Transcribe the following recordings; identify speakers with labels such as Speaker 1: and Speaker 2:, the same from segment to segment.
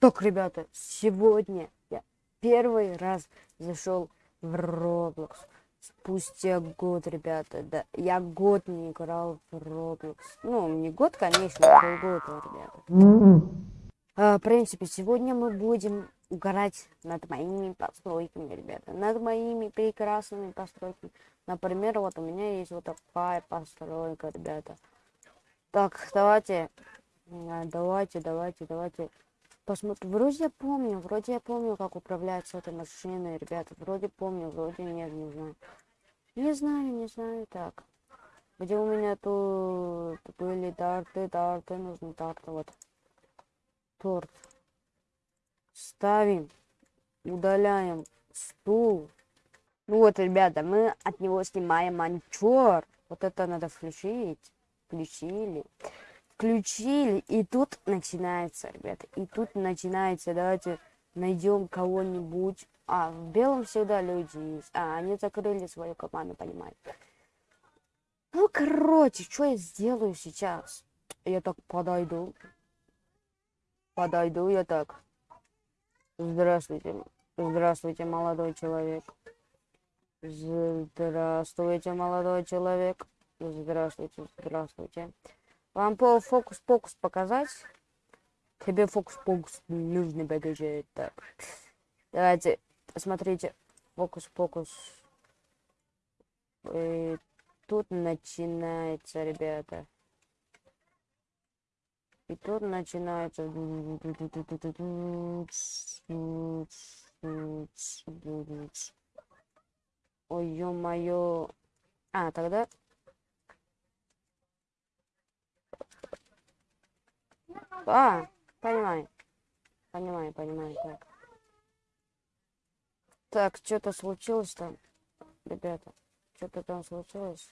Speaker 1: Так, ребята, сегодня я первый раз зашел в Roblox. Спустя год, ребята, да, я год не играл в Roblox. Ну, не год, конечно, а полгода, ребята. А, в принципе, сегодня мы будем угорать над моими постройками, ребята. Над моими прекрасными постройками. Например, вот у меня есть вот такая постройка, ребята. Так, давайте, давайте, давайте, давайте посмотрим. Вроде я помню, вроде я помню, как управляется этой машиной, ребята. Вроде помню, вроде нет, не знаю. Не знаю, не знаю, так. Где у меня тут были тарты, тарты, нужны тарты, вот. Торт. Ставим, удаляем стул. Ну вот, ребята, мы от него снимаем монтер. Вот это надо включить. Включили. Включили. И тут начинается, ребята. И тут начинается. Давайте найдем кого-нибудь. А, в белом всегда люди есть. А, они закрыли свою команду, понимаете. Ну, короче, что я сделаю сейчас? Я так подойду. Подойду я так. Здравствуйте. Здравствуйте, молодой человек. Здравствуйте, молодой человек. Здравствуйте, здравствуйте. Вам по фокус-покус показать? Тебе фокус-покус нужно бегать. Так. Давайте, посмотрите. Фокус-покус. И тут начинается, ребята. И тут начинается... Ой, ё-моё. А, тогда... А, понимаю. Понимаю, понимаю, так. Так, что-то случилось там, ребята. Что-то там случилось.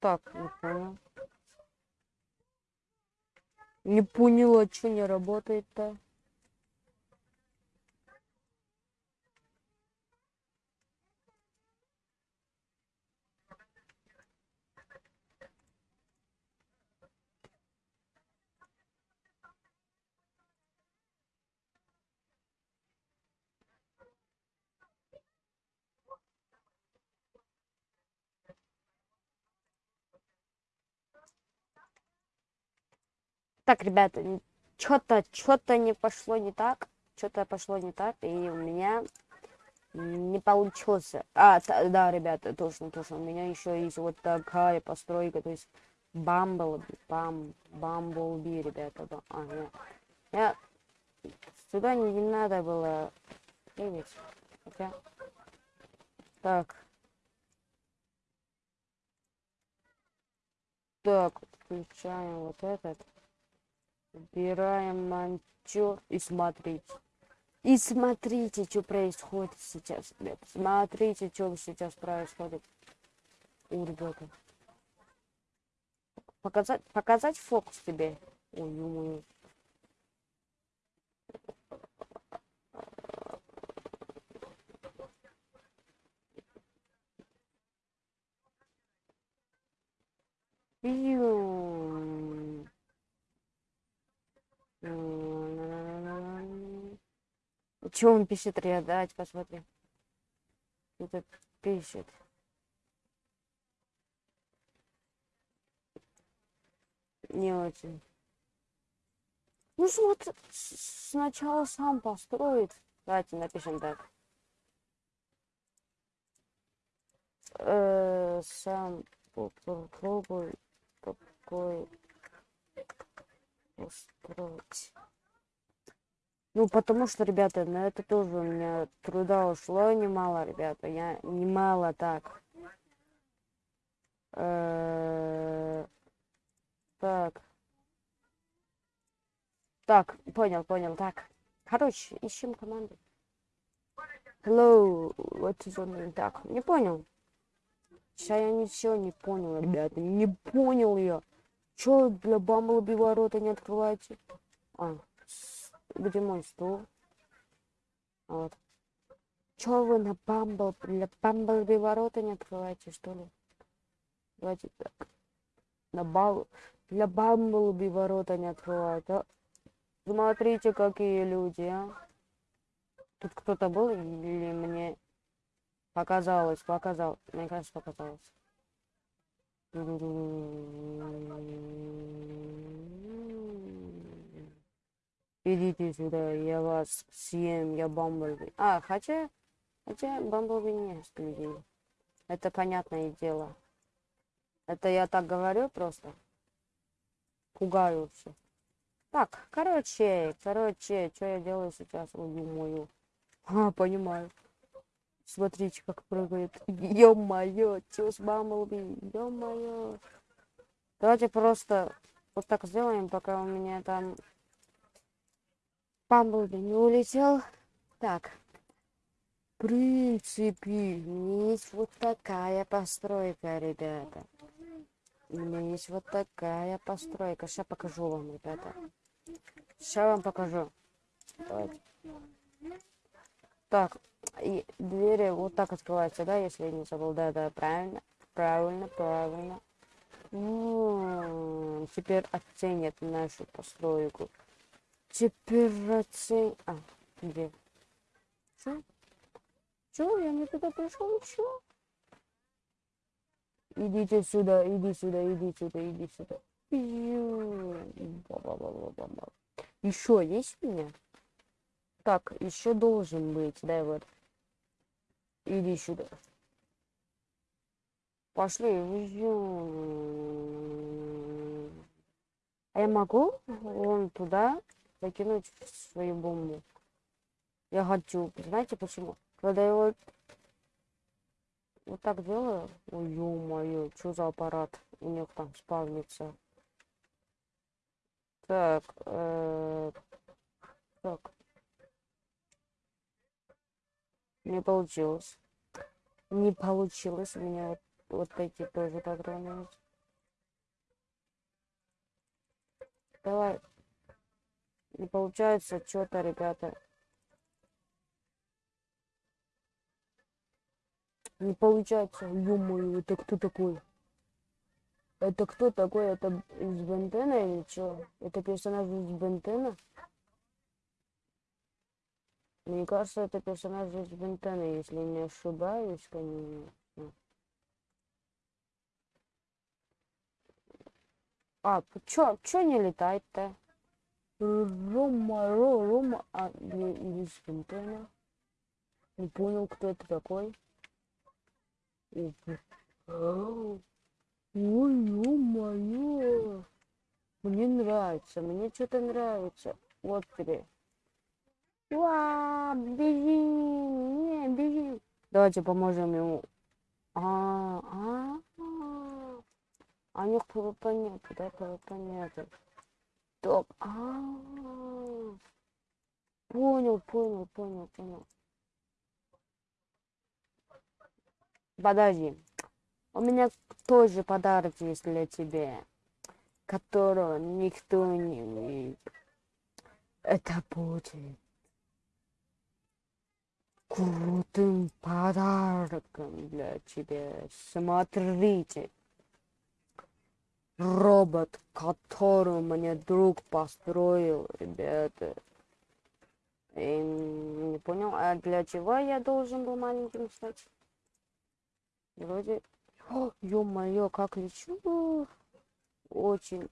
Speaker 1: Так, не понял. Не поняла, что не работает-то. Так, ребята, что-то, что-то не пошло не так. Что-то пошло не так, и у меня не получилось. А, да, ребята, точно, точно. У меня еще есть вот такая постройка, то есть Бамбл, бам, Бамблби, ребята. А, нет. Я сюда не, не надо было прыгать. Хотя... Так. Так, включаем вот этот. Убираем монтер и смотрите. И смотрите, что происходит сейчас, ребят. Смотрите, что сейчас происходит. У ребята. Показать, показать фокус тебе. Ой, ё Что он пишет, Риа? Давайте посмотрим. Это пишет. Не очень. Ну что, вот сначала сам построит. Давайте напишем так. Э, сам попробуй такой устроить. Ну, потому что, ребята, на это тоже у меня труда ушло немало, ребята. Я немало так. Э, так. Так, понял, понял. Так. Короче, ищем команду. Hello, what is name? Так, не понял. Сейчас я ничего не понял, ребята. Не понял я. Че для Бамблби ворота не открываете? А, где мой стул? Вот. Чё вы на Бамбл, для Бамблби ворота не открываете, что ли? Давайте так. На бал... Для Бамблби ворота не открывают, а? Смотрите, какие люди, а. Тут кто-то был или мне показалось, показалось. Мне кажется, показалось. Идите сюда, я вас съем, я Бамблби. А, хотя, хотя Бамблби не ест людей. Это понятное дело. Это я так говорю просто. Пугаю все. Так, короче, короче, что я делаю сейчас? Ой, мою. А, понимаю. Смотрите, как прыгает. Ё-моё, чус Бамблби, ё-моё. Давайте просто вот так сделаем, пока у меня там Бамблби не улетел. Так. В принципе, есть вот такая постройка, ребята. У меня есть вот такая постройка. Сейчас покажу вам, ребята. Сейчас вам покажу. Давайте. Так, и двери вот так открываются, да, если я не забыл. Да, да, правильно. Правильно, правильно. -м, теперь оценят нашу постройку. Теперь. А, где? Что? Что? Я не туда пришел? Что? Идите сюда, иди сюда, иди сюда, иди сюда. Еще есть у меня? Так, еще должен быть, дай вот. Иди сюда. Пошли. А я могу вон туда закинуть свою бомбу? Я хочу. Знаете почему? Когда я вот, вот так делаю, ой, ё-моё, что за аппарат у них там спавнится. Так, э, так. Не получилось. Не получилось у меня вот, вот эти тоже патроны. Давай. Не получается что-то, ребята. Не получается. Ё-моё, это кто такой? Это кто такой? Это из Бентена или что? Это персонаж из Бентена? Мне кажется, это персонаж из Бентена, если не ошибаюсь, конечно. А, чё, чё не летает-то? Рома, Ро, Рома, а, из Бентена. Не понял, кто это такой. Ой, ё-моё. Мне нравится, мне что-то нравится. Вот тебе. Уа, беги, не, беги. Давайте поможем ему. А, а, а. А у них нет, да, ПВП Топ. А, понял, понял, понял, понял. Подожди. У меня тоже подарок есть для тебя, которого никто не видит. Это будет крутым подарком для тебя. Смотрите. Робот, который мне друг построил, ребята. И, не понял, а для чего я должен был маленьким стать? Вроде... ё-моё, как лечу. Очень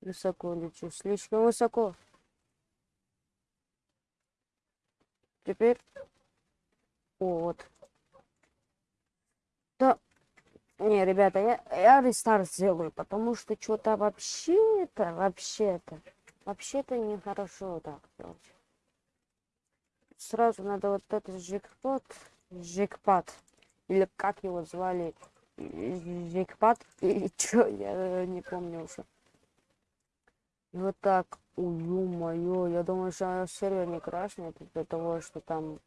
Speaker 1: высоко лечу. Слишком высоко. Теперь... О, вот. Да. Не, ребята, я, я рестарт сделаю, потому что что-то вообще-то, вообще-то, вообще-то нехорошо так делать. Сразу надо вот этот жекпот, жекпад, или как его звали, жекпад, или что, я не помню уже. И вот так Ой, ё-моё, я думаю, что сервер не крашнет из-за того, что там...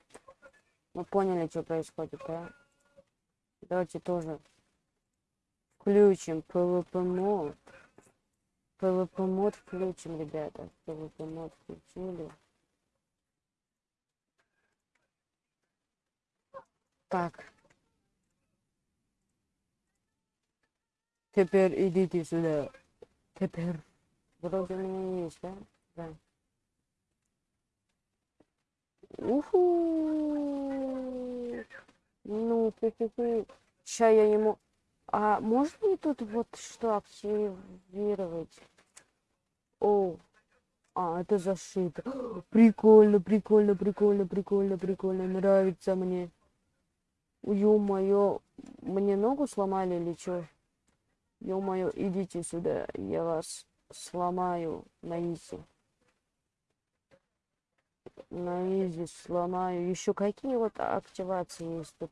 Speaker 1: Мы поняли, что происходит, да? Давайте тоже включим PvP мод. PvP мод включим, ребята. PvP мод включили. Так. Теперь идите сюда. Теперь. Вроде у меня есть, да? Да. Уху. Ну, хе-хе-хе. Ща я ему... А можно мне тут вот что активировать? О, а, это зашито. Прикольно, прикольно, прикольно, прикольно, прикольно. Нравится мне. Ё-моё, мне ногу сломали или чё? Ё-моё, идите сюда, я вас сломаю на изи. На изи сломаю. Еще какие вот активации есть тут?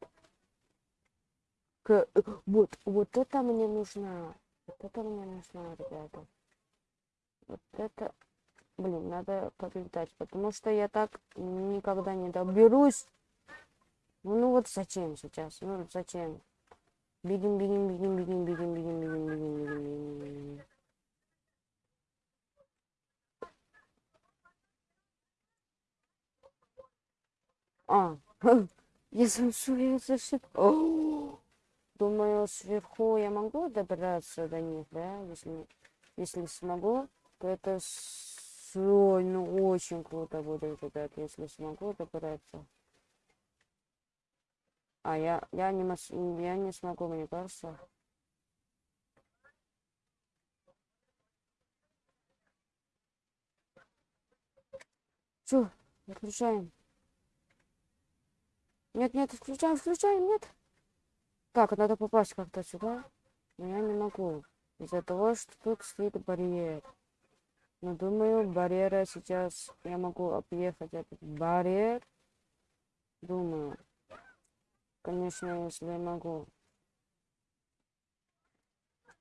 Speaker 1: К... Вот, вот это мне нужно. Вот это мне нужно, ребята. Вот это... Блин, надо подлетать, потому что я так никогда не доберусь. Ну вот зачем сейчас? Ну зачем? Бегим, бегим, бегим, бегим, бегим, бегим, бегим, бегим, бегим, бегим. А, я я зашиб. Думаю, сверху я могу добраться до них, да? Если, если смогу, то это Ой, ну очень круто будет, ребят, если смогу добраться. А я, я не, мос... я не смогу, мне кажется. Чё? Включаем. Нет, нет, включаем, включаем, нет. Так, надо попасть как-то сюда. Но я не могу. Из-за того, что тут стоит барьер. Но думаю, барьера сейчас я могу объехать этот барьер. Думаю. Конечно, если я могу.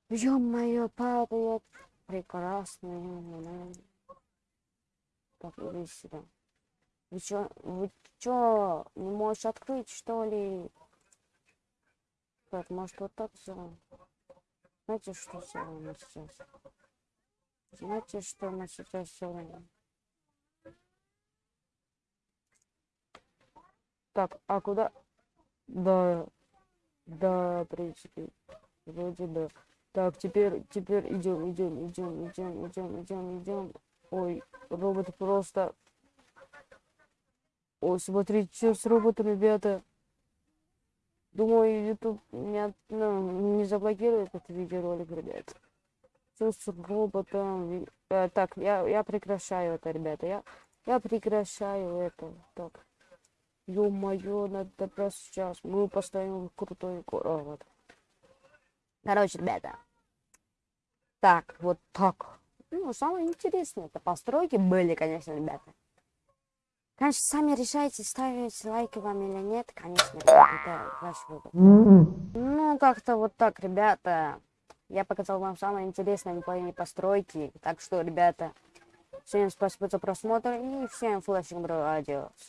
Speaker 1: Ё-моё, падает. Прекрасный. Так, иди сюда. Вы чё, вы чё, не можешь открыть, что ли? Так, может вот так сделаем? Знаете, что сделаем сейчас? Знаете, что мы сейчас делаем? Так, а куда? Да, да, в принципе, вроде да. Так, теперь, теперь идем, идем, идем, идем, идем, идем, идем. Ой, робот просто... Ой, смотрите, что с роботом, ребята. Думаю, YouTube меня ну, не заблокирует этот видеоролик, ребят с роботом. Э, так, я, я прекращаю это, ребята. Я, я прекращаю это. Так. Ё-моё, надо просто сейчас. Мы поставим крутой робот. Короче, ребята. Так, вот так. Ну, самое интересное, это постройки были, конечно, ребята. Конечно, сами решайте, ставить лайки вам или нет. Конечно, это ваш выбор. Ну, как-то вот так, ребята. Я показал вам самые интересные мои постройки. Так что, ребята, всем спасибо за просмотр и всем флешинг, бро, адиос.